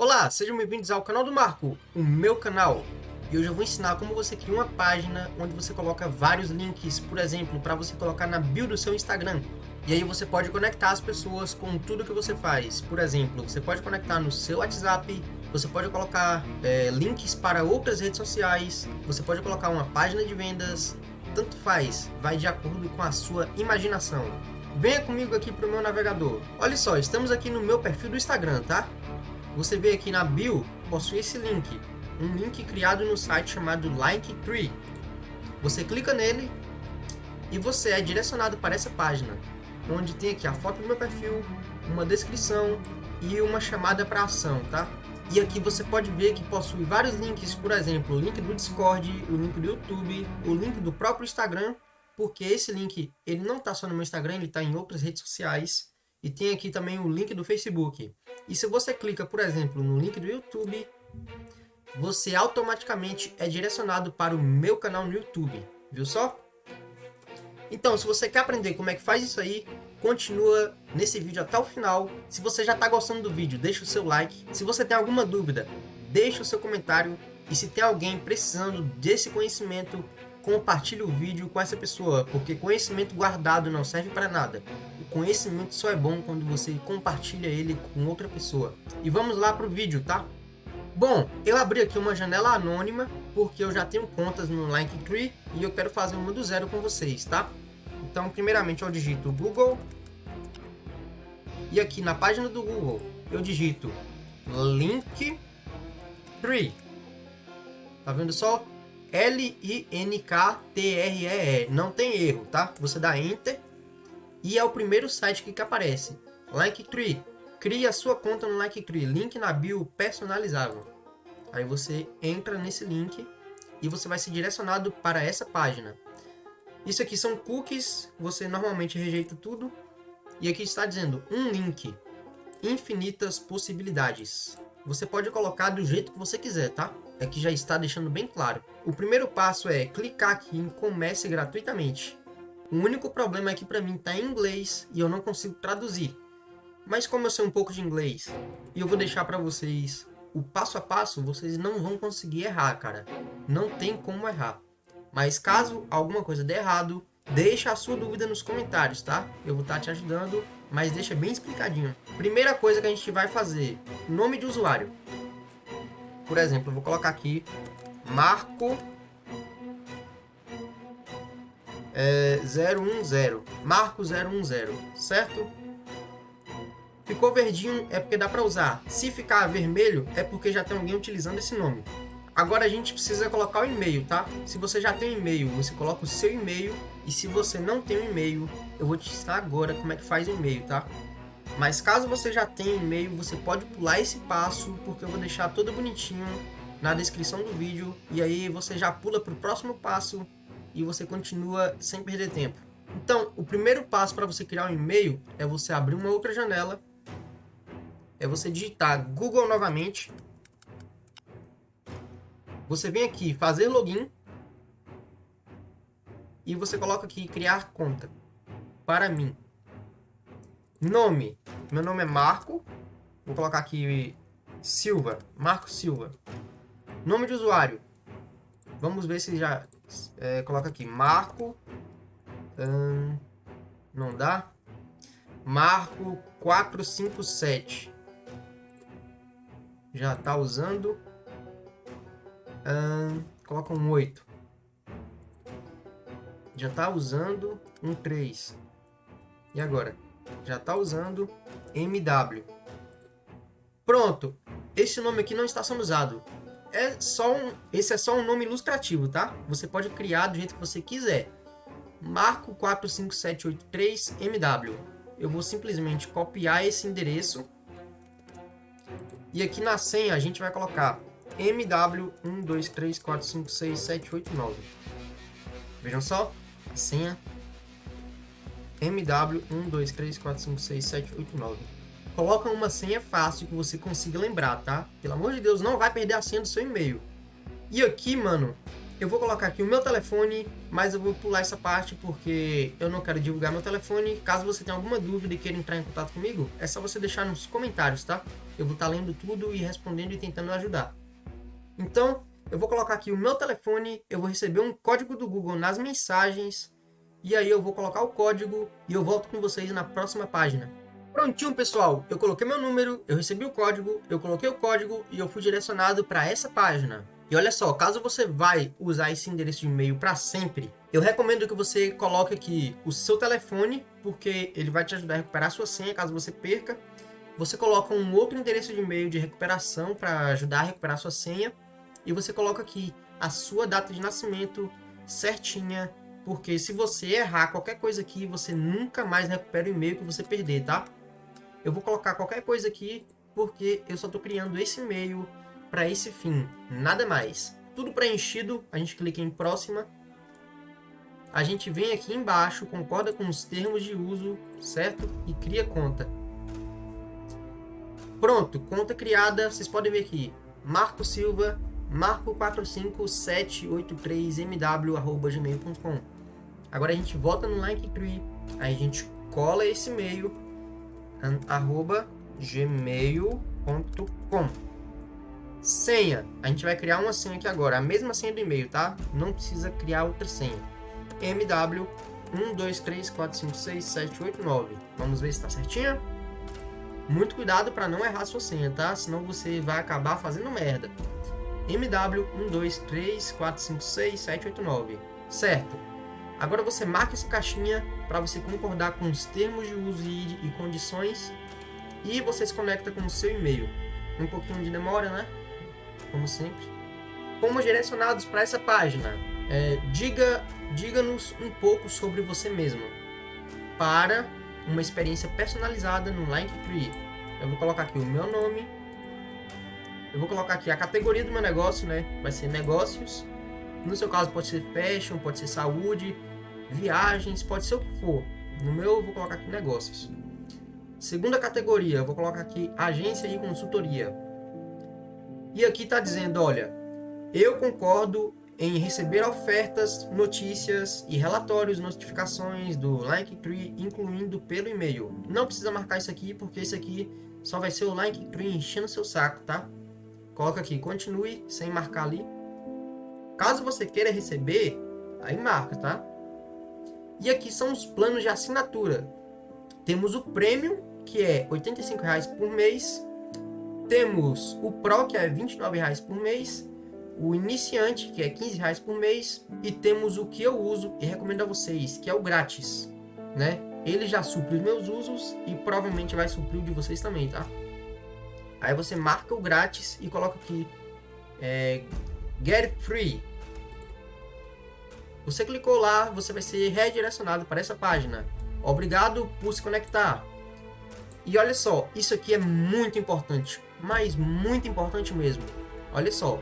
Olá, sejam bem-vindos ao canal do Marco, o meu canal. E hoje eu vou ensinar como você cria uma página onde você coloca vários links, por exemplo, para você colocar na bio do seu Instagram. E aí você pode conectar as pessoas com tudo que você faz. Por exemplo, você pode conectar no seu WhatsApp, você pode colocar é, links para outras redes sociais, você pode colocar uma página de vendas, tanto faz, vai de acordo com a sua imaginação. Venha comigo aqui para o meu navegador. Olha só, estamos aqui no meu perfil do Instagram, tá? Você vê aqui na bio, possui esse link. Um link criado no site chamado Linktree. Você clica nele e você é direcionado para essa página, onde tem aqui a foto do meu perfil, uma descrição e uma chamada para ação, tá? E aqui você pode ver que possui vários links, por exemplo, o link do Discord, o link do YouTube, o link do próprio Instagram, porque esse link ele não está só no meu Instagram, ele está em outras redes sociais. E tem aqui também o link do Facebook. E se você clica, por exemplo, no link do YouTube, você automaticamente é direcionado para o meu canal no YouTube, viu só? Então, se você quer aprender como é que faz isso aí, continua nesse vídeo até o final. Se você já está gostando do vídeo, deixa o seu like. Se você tem alguma dúvida, deixa o seu comentário. E se tem alguém precisando desse conhecimento, compartilhe o vídeo com essa pessoa, porque conhecimento guardado não serve para nada. O conhecimento só é bom quando você compartilha ele com outra pessoa. E vamos lá para o vídeo, tá? Bom, eu abri aqui uma janela anônima, porque eu já tenho contas no Linktree e eu quero fazer uma do zero com vocês, tá? Então, primeiramente eu digito Google. E aqui na página do Google, eu digito Linktree. Tá vendo só? L-I-N-K-T-R-E-E. Não tem erro, tá? Você dá Enter e é o primeiro site que, aparece. Linktree. Crie a sua conta no Linktree. Link na bio personalizável. Aí você entra nesse link e você vai ser direcionado para essa página. Isso aqui são cookies, você normalmente rejeita tudo. E aqui está dizendo um link, infinitas possibilidades. Você pode colocar do jeito que você quiser, tá? Aqui já está deixando bem claro. O primeiro passo é clicar aqui em comece gratuitamente. O único problema é que para mim está em inglês e eu não consigo traduzir. Mas como eu sei um pouco de inglês e eu vou deixar para vocês o passo a passo, vocês não vão conseguir errar, cara. Não tem como errar. Mas caso alguma coisa dê errado, deixa a sua dúvida nos comentários, tá? Eu vou estar tá te ajudando, mas deixa bem explicadinho. Primeira coisa que a gente vai fazer, nome de usuário. Por exemplo, vou colocar aqui Marco é, 010. Marco 010, certo? Ficou verdinho é porque dá para usar. Se ficar vermelho é porque já tem alguém utilizando esse nome. Agora a gente precisa colocar o e-mail, tá? Se você já tem um e-mail, você coloca o seu e-mail. E se você não tem um e-mail, eu vou te ensinar agora como é que faz o e-mail, tá? Mas caso você já tenha e-mail, você pode pular esse passo, porque eu vou deixar todo bonitinho na descrição do vídeo. E aí você já pula para o próximo passo e você continua sem perder tempo. Então, o primeiro passo para você criar um e-mail é você abrir uma outra janela. É você digitar Google novamente. Você vem aqui fazer login. E você coloca aqui criar conta. Para mim. Nome. Meu nome é Marco. Vou colocar aqui Silva. Marco Silva. Nome de usuário. Vamos ver se já... É, coloca aqui. Marco... Hum, não dá. Marco 457. Já está usando. Hum, coloca um 8. Já está usando um 3. E agora? Já está usando MW. Pronto, esse nome aqui não está sendo usado. É só um, esse é só um nome ilustrativo, tá? Você pode criar do jeito que você quiser. Marco 45783 MW. Eu vou simplesmente copiar esse endereço. E aqui na senha a gente vai colocar MW1234567889. Vejam só, senha MW1234567889. Coloca uma senha fácil que você consiga lembrar, tá? Pelo amor de Deus, não vai perder a senha do seu e-mail. E aqui, mano, eu vou colocar aqui o meu telefone, mas eu vou pular essa parte porque eu não quero divulgar meu telefone. Caso você tenha alguma dúvida e queira entrar em contato comigo, é só você deixar nos comentários, tá? eu vou estar tá lendo tudo e respondendo e tentando ajudar. Então, eu vou colocar aqui o meu telefone, eu vou receber um código do Google nas mensagens, e aí eu vou colocar o código e eu volto com vocês na próxima página. Prontinho, pessoal. Eu coloquei meu número, eu recebi o código, eu coloquei o código e eu fui direcionado para essa página. E olha só, caso você vai usar esse endereço de e-mail para sempre, eu recomendo que você coloque aqui o seu telefone, porque ele vai te ajudar a recuperar a sua senha caso você perca. Você coloca um outro endereço de e-mail de recuperação para ajudar a recuperar a sua senha. E você coloca aqui a sua data de nascimento certinha, porque se você errar qualquer coisa aqui, você nunca mais recupera o e-mail que você perder, tá? Eu vou colocar qualquer coisa aqui, porque eu só estou criando esse e-mail para esse fim, nada mais. Tudo preenchido, a gente clica em próxima. A gente vem aqui embaixo, concorda com os termos de uso, certo? E cria conta. Pronto, conta criada, vocês podem ver aqui. Marco Silva, marco45783mw.gmail.com Agora a gente volta no Linktree, aí a gente cola esse e-mail, arroba gmail.com Senha. A gente vai criar uma senha aqui agora. A mesma senha do e-mail, tá? Não precisa criar outra senha. MW 1, 2, 3, 4, 5, 6, 7, 8, 9. Vamos ver se está certinha. Muito cuidado para não errar sua senha, tá? Senão você vai acabar fazendo merda. MW 1, 2, 3, 4, 5, 6, 7, 8, 9. Certo. Agora você marca essa caixinha para você concordar com os termos de uso e, condições e você se conecta com o seu e-mail. Um pouquinho de demora, né? como sempre. Fomos direcionados para essa página. É, diga, diga-nos um pouco sobre você mesmo, para uma experiência personalizada no Linktree. Eu vou colocar aqui o meu nome, eu vou colocar aqui a categoria do meu negócio, né? Vai ser negócios. No seu caso pode ser fashion, pode ser saúde, viagens, pode ser o que for. No meu eu vou colocar aqui negócios. Segunda categoria, eu vou colocar aqui agência e consultoria. E aqui está dizendo, olha, eu concordo em receber ofertas, notícias e relatórios, notificações do Linktree, incluindo pelo e-mail. Não precisa marcar isso aqui, porque isso aqui só vai ser o Linktree enchendo seu saco, tá? Coloca aqui, continue, sem marcar ali. Caso você queira receber, aí marca, tá? E aqui são os planos de assinatura. Temos o Premium, que é R$ 85,00 por mês, temos o Pro, que é R$ 29,00 por mês, o Iniciante, que é R$ 15,00 por mês, e temos o que eu uso e recomendo a vocês, que é o grátis, né? Ele já supre os meus usos e provavelmente vai suprir o de vocês também, tá? Aí você marca o grátis e coloca aqui é, Get Free. Você clicou lá, você vai ser redirecionado para essa página. Obrigado por se conectar. E olha só, isso aqui é muito importante mas muito importante mesmo. Olha só,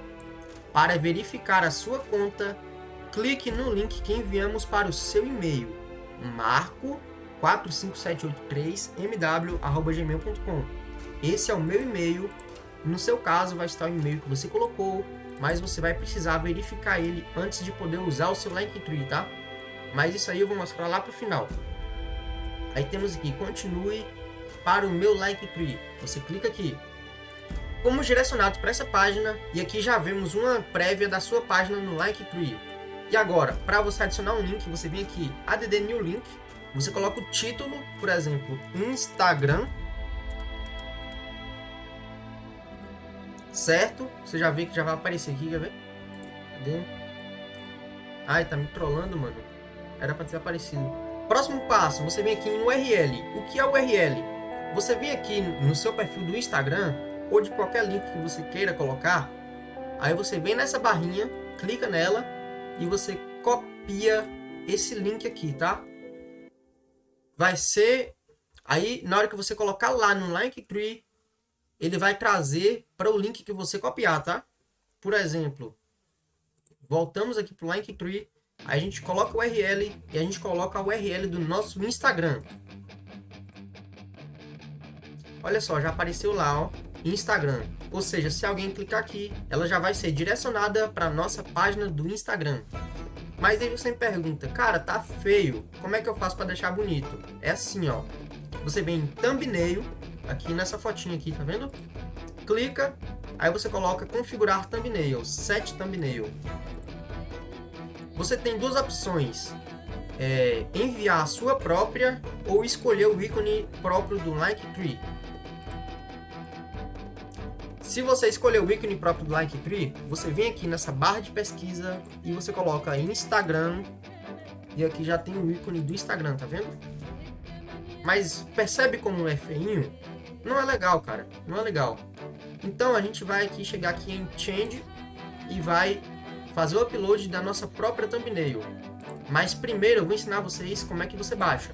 para verificar a sua conta, clique no link que enviamos para o seu e-mail, marco45783mw.gmail.com. Esse é o meu e-mail. No seu caso, vai estar o e-mail que você colocou, mas você vai precisar verificar ele antes de poder usar o seu Linktree, tá? Mas isso aí eu vou mostrar lá para o final. Aí temos aqui, continue para o meu Linktree. Você clica aqui, Fomos direcionados para essa página e aqui já vemos uma prévia da sua página no Linktree. E agora, para você adicionar um link, você vem aqui, add new link, você coloca o título, por exemplo, Instagram, certo? Você já vê que já vai aparecer aqui, quer ver? Cadê? Ai, tá me trollando, mano. Era para ter aparecido. Próximo passo, você vem aqui em URL. O que é URL? Você vem aqui no seu perfil do Instagram ou de qualquer link que você queira colocar, aí você vem nessa barrinha, clica nela e você copia esse link aqui, tá? Vai ser... Aí, na hora que você colocar lá no Linktree, ele vai trazer para o link que você copiar, tá? Por exemplo, voltamos aqui para o Linktree, a gente coloca o URL e a gente coloca a URL do nosso Instagram. Olha só, já apareceu lá, ó. Instagram. Ou seja, se alguém clicar aqui, ela já vai ser direcionada para nossa página do Instagram. Mas aí você me pergunta, cara, tá feio, como é que eu faço para deixar bonito? É assim, ó. Você vem em thumbnail, aqui nessa fotinha aqui, tá vendo? Clica, aí você coloca configurar thumbnail, set thumbnail. Você tem duas opções, é, enviar a sua própria ou escolher o ícone próprio do Linktree. Se você escolher o ícone próprio do Linktree, você vem aqui nessa barra de pesquisa e você coloca Instagram e aqui já tem o ícone do Instagram, tá vendo? Mas percebe como é feinho? Não é legal, cara. Não é legal. Então a gente vai aqui chegar aqui em Change e vai fazer o upload da nossa própria thumbnail. Mas primeiro eu vou ensinar vocês como é que você baixa.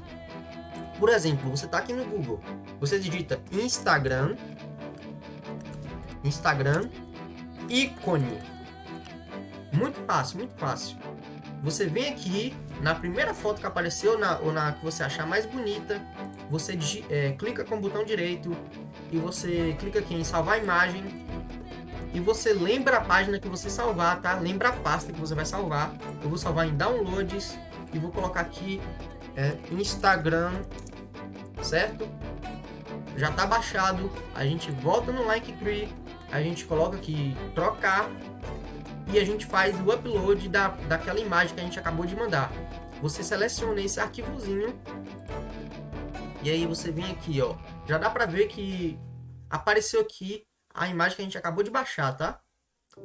Por exemplo, você está aqui no Google, você digita Instagram, Instagram, ícone. Muito fácil, muito fácil. Você vem aqui, na primeira foto que apareceu, na, ou na que você achar mais bonita, você é, clica com o botão direito e você clica aqui em salvar imagem e você lembra a página que você salvar, tá? Lembra a pasta que você vai salvar. Eu vou salvar em downloads e vou colocar aqui é, Instagram, certo? Já tá baixado, a gente volta no Linktree, a gente coloca aqui trocar e a gente faz o upload da, daquela imagem que a gente acabou de mandar. Você seleciona esse arquivozinho e aí você vem aqui, ó. Já dá pra ver que apareceu aqui a imagem que a gente acabou de baixar, tá?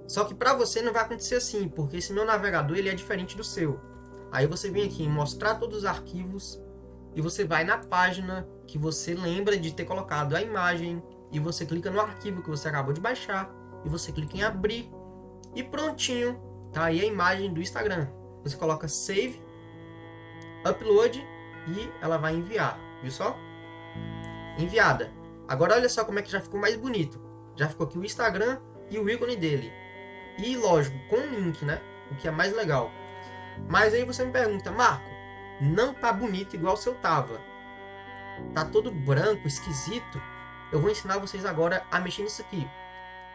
Só que para você não vai acontecer assim, porque esse meu navegador ele é diferente do seu. Aí você vem aqui em mostrar todos os arquivos e você vai na página que você lembra de ter colocado a imagem e você clica no arquivo que você acabou de baixar e você clica em abrir e prontinho, tá aí a imagem do Instagram. Você coloca save, upload e ela vai enviar, viu só? Enviada. Agora olha só como é que já ficou mais bonito. Já ficou aqui o Instagram e o ícone dele. E lógico, com link, né? O que é mais legal. Mas aí você me pergunta, Marco, não tá bonito igual o seu tava. Tá todo branco, esquisito. Eu vou ensinar vocês agora a mexer nisso aqui.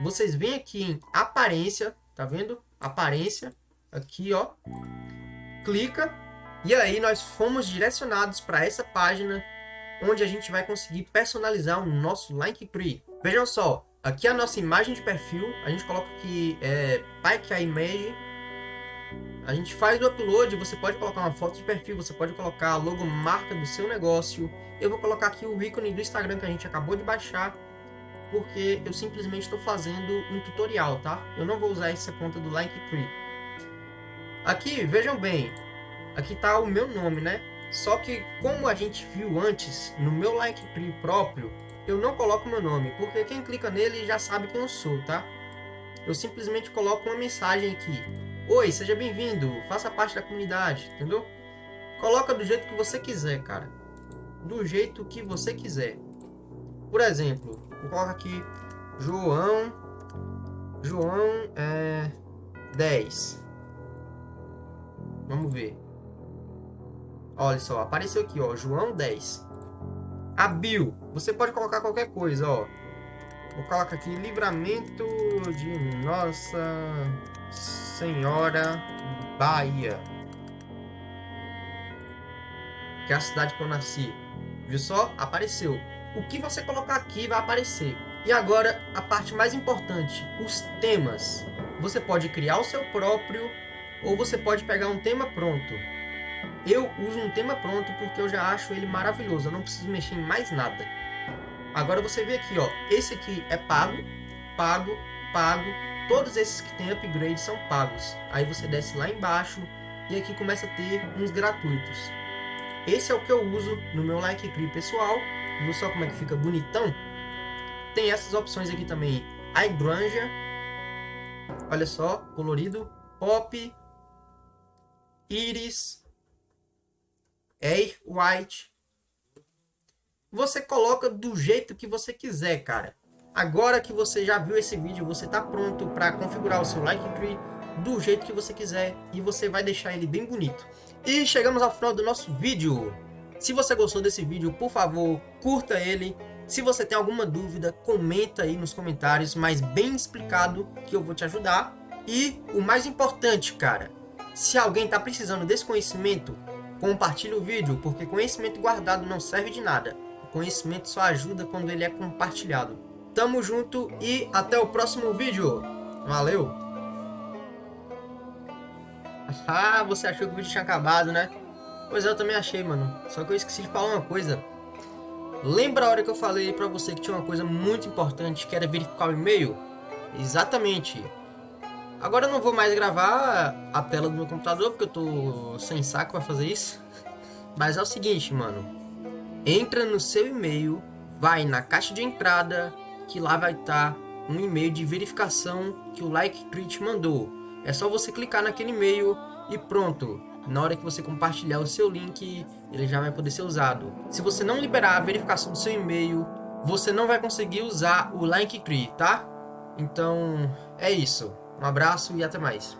Vocês vêm aqui em aparência, tá vendo? Aparência, aqui ó. Clica e aí nós fomos direcionados para essa página onde a gente vai conseguir personalizar o nosso Linktree. Vejam só, aqui a nossa imagem de perfil, a gente coloca aqui é, Pike a Image, a gente faz o upload, você pode colocar uma foto de perfil, você pode colocar a logomarca do seu negócio. Eu vou colocar aqui o ícone do Instagram que a gente acabou de baixar, porque eu simplesmente estou fazendo um tutorial, tá? Eu não vou usar essa conta do Linktree. Aqui, vejam bem, aqui está o meu nome, né? Só que como a gente viu antes, no meu Linktree próprio, eu não coloco meu nome, porque quem clica nele já sabe quem eu sou, tá? Eu simplesmente coloco uma mensagem aqui. Oi, seja bem-vindo, faça parte da comunidade, entendeu? Coloca do jeito que você quiser, cara. Do jeito que você quiser. Por exemplo, vou colocar aqui João João é 10. Vamos ver. Olha só, apareceu aqui, ó, João 10. A bio, você pode colocar qualquer coisa, ó. Vou colocar aqui livramento de nossa Senhora Bahia. Que é a cidade que eu nasci. Viu só? Apareceu. O que você colocar aqui vai aparecer. E agora, a parte mais importante, os temas. Você pode criar o seu próprio ou você pode pegar um tema pronto. Eu uso um tema pronto porque eu já acho ele maravilhoso, eu não preciso mexer em mais nada. Agora você vê aqui, ó, esse aqui é pago, pago, pago, Todos esses que tem upgrade são pagos. Aí você desce lá embaixo e aqui começa a ter uns gratuitos. Esse é o que eu uso no meu Linktree pessoal. Viu só como é que fica bonitão? Tem essas opções aqui também. Hydrangea. Olha só, colorido. Pop. Iris. Air White. Você coloca do jeito que você quiser, cara. Agora que você já viu esse vídeo, você está pronto para configurar o seu Linktree do jeito que você quiser e você vai deixar ele bem bonito. E chegamos ao final do nosso vídeo. Se você gostou desse vídeo, por favor, curta ele. Se você tem alguma dúvida, comenta aí nos comentários, mas bem explicado que eu vou te ajudar. E o mais importante, cara, se alguém está precisando desse conhecimento, compartilhe o vídeo, porque conhecimento guardado não serve de nada. O conhecimento só ajuda quando ele é compartilhado. tamo junto e até o próximo vídeo. Valeu! Ah, você achou que o vídeo tinha acabado, né? Pois é, eu também achei, mano. Só que eu esqueci de falar uma coisa. Lembra a hora que eu falei pra você que tinha uma coisa muito importante, que era verificar o e-mail? Exatamente. Agora eu não vou mais gravar a tela do meu computador, porque eu tô sem saco pra fazer isso. Mas é o seguinte, mano. Entra no seu e-mail, vai na caixa de entrada, que lá vai estar tá um e-mail de verificação que o Linktree te mandou. É só você clicar naquele e-mail e pronto. Na hora que você compartilhar o seu link, ele já vai poder ser usado. Se você não liberar a verificação do seu e-mail, você não vai conseguir usar o Linktree, tá? Então, é isso. Um abraço e até mais.